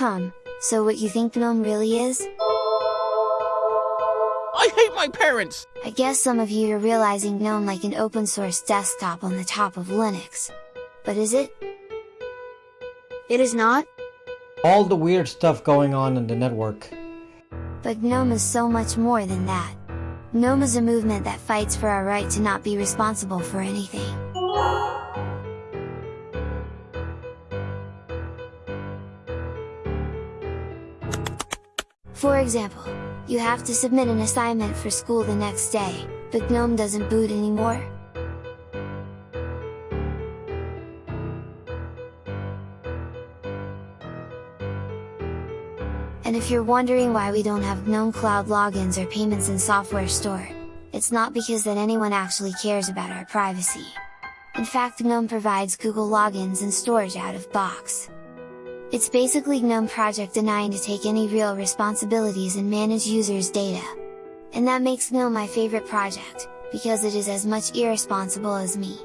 Hum, so what you think GNOME really is? I hate my parents! I guess some of you are realizing GNOME like an open source desktop on the top of Linux. But is it? It is not? All the weird stuff going on in the network. But GNOME is so much more than that. GNOME is a movement that fights for our right to not be responsible for anything. For example, you have to submit an assignment for school the next day, but GNOME doesn't boot anymore? And if you're wondering why we don't have GNOME Cloud logins or payments in Software Store, it's not because that anyone actually cares about our privacy. In fact GNOME provides Google logins and storage out of box. It's basically GNOME project denying to take any real responsibilities and manage users' data. And that makes GNOME my favorite project, because it is as much irresponsible as me.